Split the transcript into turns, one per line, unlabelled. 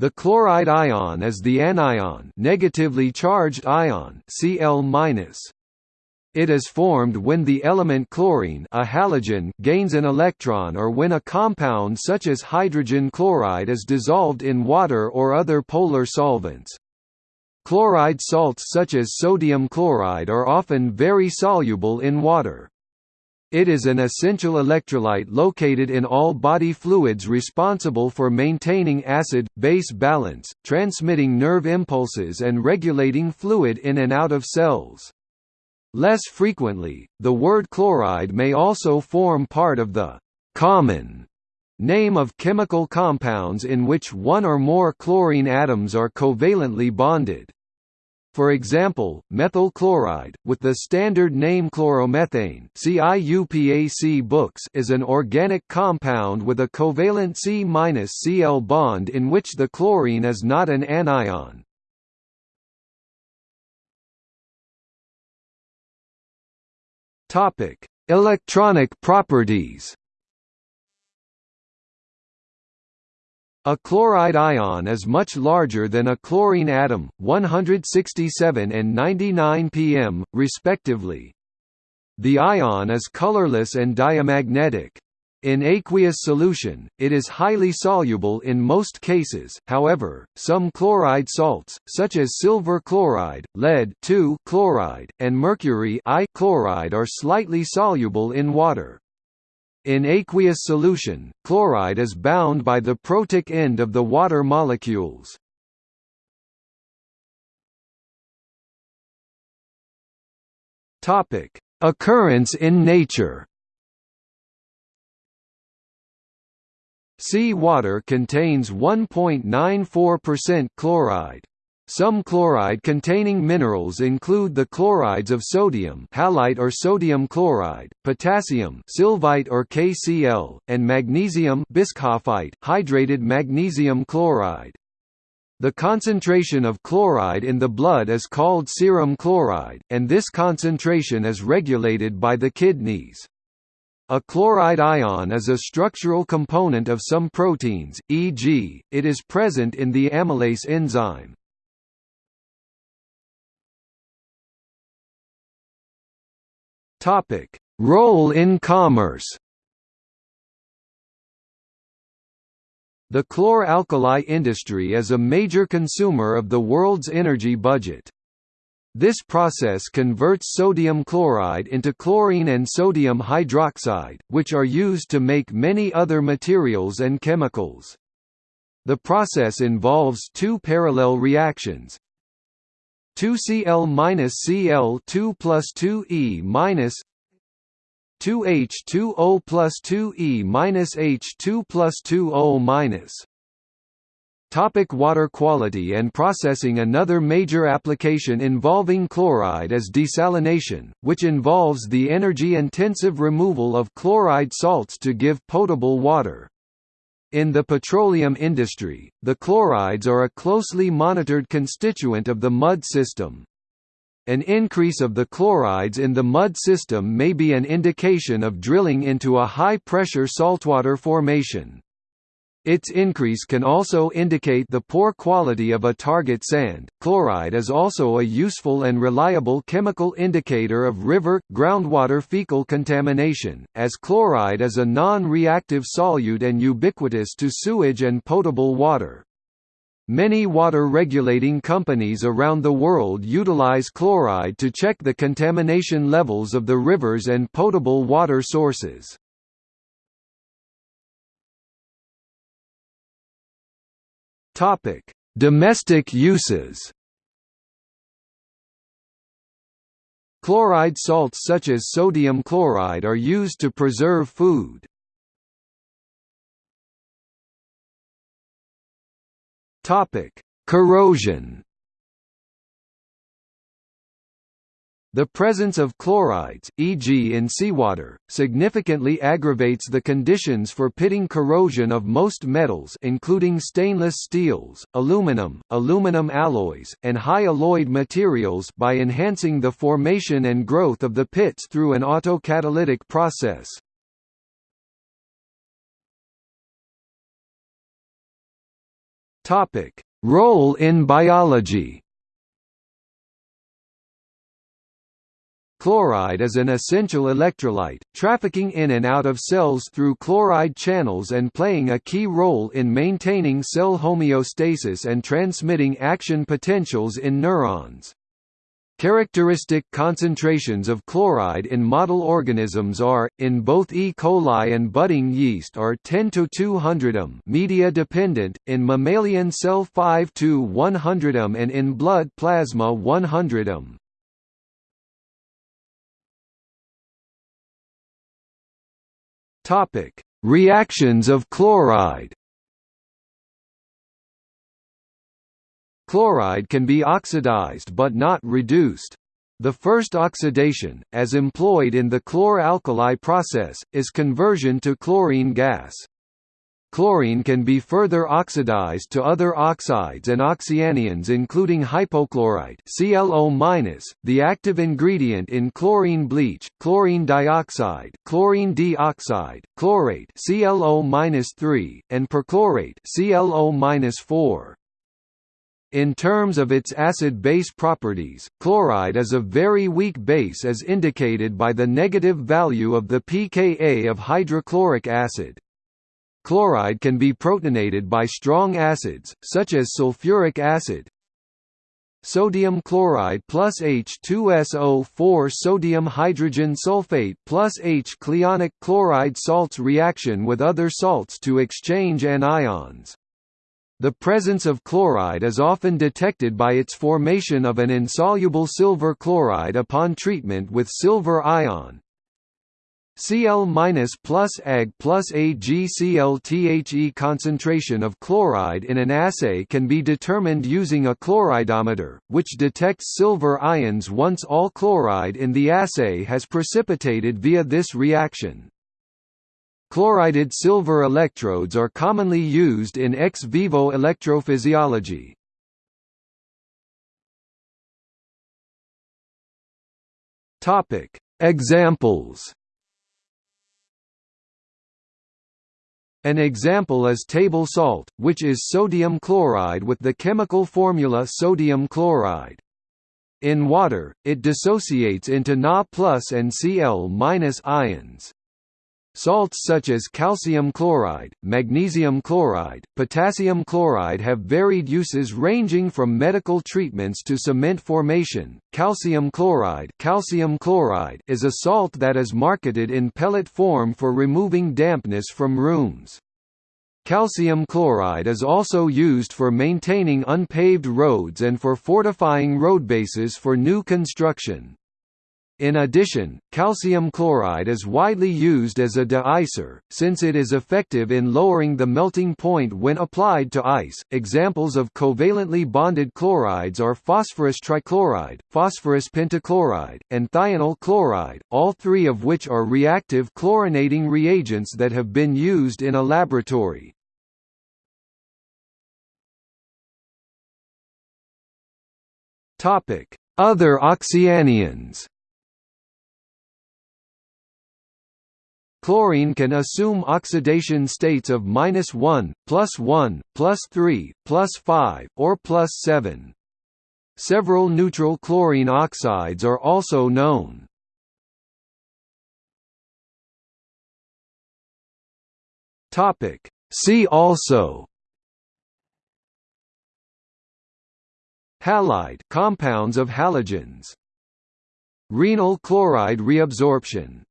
The chloride ion is the anion negatively charged ion Cl-. It is formed when the element chlorine a halogen gains an electron or when a compound such as hydrogen chloride is dissolved in water or other polar solvents. Chloride salts such as sodium chloride are often very soluble in water. It is an essential electrolyte located in all body fluids responsible for maintaining acid-base balance, transmitting nerve impulses and regulating fluid in and out of cells. Less frequently, the word chloride may also form part of the «common» name of chemical compounds in which one or more chlorine atoms are covalently bonded. For example, methyl chloride, with the standard name chloromethane books is an organic compound with a covalent C-Cl bond in which the chlorine is not an anion. Electronic properties A chloride ion is much larger than a chlorine atom, 167 and 99 pm, respectively. The ion is colorless and diamagnetic. In aqueous solution, it is highly soluble in most cases, however, some chloride salts, such as silver chloride, lead chloride, and mercury chloride are slightly soluble in water. In aqueous solution, chloride is bound by the protic end of the water molecules. Topic: Occurrence in nature. Sea water contains 1.94% chloride. Some chloride-containing minerals include the chlorides of sodium halite or sodium chloride, potassium sylvite or KCl, and magnesium bischofite hydrated magnesium chloride. The concentration of chloride in the blood is called serum chloride, and this concentration is regulated by the kidneys. A chloride ion is a structural component of some proteins, e.g., it is present in the amylase enzyme. Topic: Role in commerce. The chlor-alkali industry is a major consumer of the world's energy budget. This process converts sodium chloride into chlorine and sodium hydroxide, which are used to make many other materials and chemicals. The process involves two parallel reactions, 2Cl minus Cl 2 plus 2E minus 2H2O plus 2E minus H2 plus 2O minus Topic water quality and processing Another major application involving chloride is desalination, which involves the energy-intensive removal of chloride salts to give potable water. In the petroleum industry, the chlorides are a closely monitored constituent of the mud system. An increase of the chlorides in the mud system may be an indication of drilling into a high-pressure saltwater formation. Its increase can also indicate the poor quality of a target sand. Chloride is also a useful and reliable chemical indicator of river, groundwater fecal contamination, as chloride is a non-reactive solute and ubiquitous to sewage and potable water. Many water regulating companies around the world utilize chloride to check the contamination levels of the rivers and potable water sources. Topic: Domestic uses. Chloride salts such as sodium chloride are used to preserve food. Topic: Corrosion. The presence of chlorides, e.g. in seawater, significantly aggravates the conditions for pitting corrosion of most metals including stainless steels, aluminum, aluminum alloys, and high alloyed materials by enhancing the formation and growth of the pits through an autocatalytic process. Role in biology. Chloride is an essential electrolyte, trafficking in and out of cells through chloride channels and playing a key role in maintaining cell homeostasis and transmitting action potentials in neurons. Characteristic concentrations of chloride in model organisms are, in both E. coli and budding yeast are 10 to 200 m media dependent, in mammalian cell 5 to 100 m and in blood plasma 100 m. Topic: Reactions of chloride. Chloride can be oxidized but not reduced. The first oxidation, as employed in the chlor-alkali process, is conversion to chlorine gas. Chlorine can be further oxidized to other oxides and oxyanions including hypochlorite ClO-, the active ingredient in chlorine bleach, chlorine dioxide, chlorine D-oxide, chlorate ClO-3, and perchlorate ClO-4. In terms of its acid-base properties, chloride is a very weak base as indicated by the negative value of the pKa of hydrochloric acid. Chloride can be protonated by strong acids, such as sulfuric acid, sodium chloride plus H2SO4 sodium hydrogen sulfate plus HCl ionic chloride salts reaction with other salts to exchange anions. The presence of chloride is often detected by its formation of an insoluble silver chloride upon treatment with silver ion, Cl plus Ag plus AgCl concentration of chloride in an assay can be determined using a chloridometer, which detects silver ions once all chloride in the assay has precipitated via this reaction. Chlorided silver electrodes are commonly used in ex vivo electrophysiology. Examples An example is table salt, which is sodium chloride with the chemical formula sodium chloride. In water, it dissociates into Na and Cl ions. Salts such as calcium chloride, magnesium chloride, potassium chloride have varied uses ranging from medical treatments to cement formation. Calcium chloride, calcium chloride is a salt that is marketed in pellet form for removing dampness from rooms. Calcium chloride is also used for maintaining unpaved roads and for fortifying roadbases for new construction. In addition, calcium chloride is widely used as a de-icer, since it is effective in lowering the melting point when applied to ice. Examples of covalently bonded chlorides are phosphorus trichloride, phosphorus pentachloride, and thionyl chloride, all three of which are reactive chlorinating reagents that have been used in a laboratory. Other oxyanions Chlorine can assume oxidation states of minus 1, plus 1, plus 3, plus 5, or plus 7. Several neutral chlorine oxides are also known. Topic. See also Halide compounds of halogens Renal chloride reabsorption